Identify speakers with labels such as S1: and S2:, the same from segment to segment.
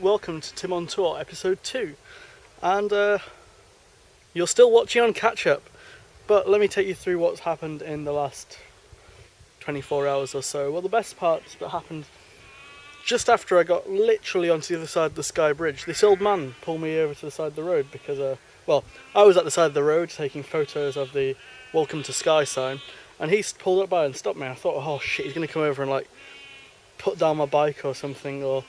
S1: welcome to Tim on Tour, episode 2. And uh, you're still watching on catch up, but let me take you through what's happened in the last 24 hours or so. Well, the best part that happened just after I got literally onto the other side of the Skye Bridge, this old man pulled me over to the side of the road because, uh, well, I was at the side of the road taking photos of the Welcome to Skye sign, and he pulled up by and stopped me. I thought, oh shit, he's going to come over and like put down my bike or something, or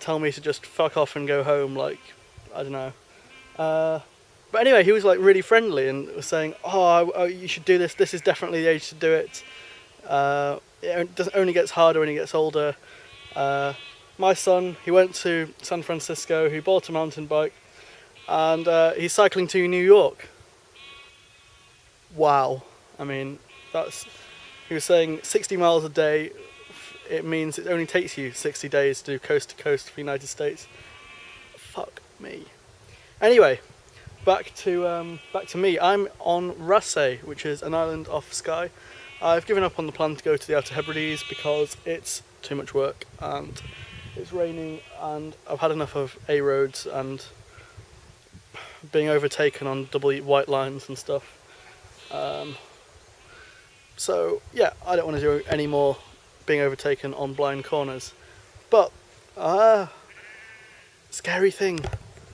S1: tell me to just fuck off and go home, like, I don't know. Uh, but anyway, he was like really friendly and was saying, oh, oh, you should do this, this is definitely the age to do it. Uh, it only gets harder when he gets older. Uh, my son, he went to San Francisco, he bought a mountain bike, and uh, he's cycling to New York. Wow. I mean, that's, he was saying 60 miles a day, it means it only takes you 60 days to do coast to coast for the United States. Fuck me. Anyway, back to um, back to me. I'm on Raasay, which is an island off Skye. I've given up on the plan to go to the Outer Hebrides because it's too much work and it's raining and I've had enough of A roads and being overtaken on double white lines and stuff. Um, so yeah, I don't want to do any more being overtaken on blind corners. But, ah, uh, scary thing,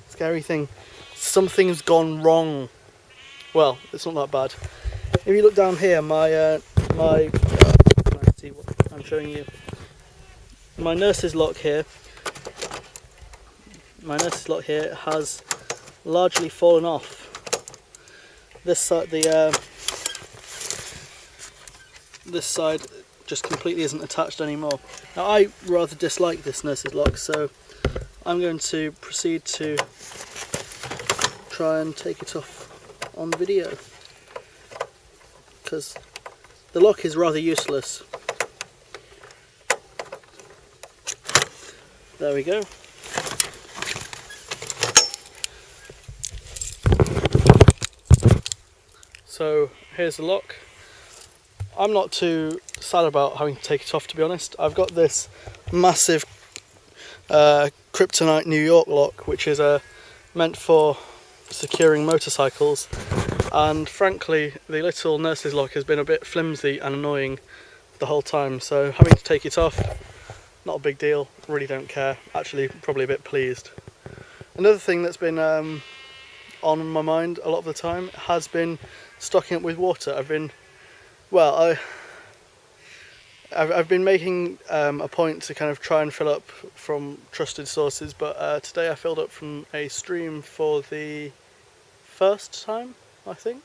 S1: scary thing. Something's gone wrong. Well, it's not that bad. If you look down here, my, uh, my, see what I'm showing you. My nurse's lock here, my nurse's lock here has largely fallen off. This side, the, uh, this side just completely isn't attached anymore. Now I rather dislike this nurse's lock so I'm going to proceed to try and take it off on video because the lock is rather useless. There we go. So here's the lock. I'm not too sad about having to take it off to be honest. I've got this massive uh, Kryptonite New York lock which is uh, meant for securing motorcycles. And frankly the little nurse's lock has been a bit flimsy and annoying the whole time. So having to take it off not a big deal. Really don't care. Actually probably a bit pleased. Another thing that's been um, on my mind a lot of the time has been stocking up with water. I've been well, I, I've, I've been making um, a point to kind of try and fill up from trusted sources, but uh, today I filled up from a stream for the first time, I think.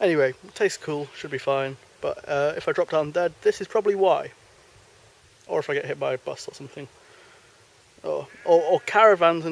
S1: Anyway, tastes cool, should be fine, but uh, if I drop down dead, this is probably why. Or if I get hit by a bus or something. Or, or, or caravans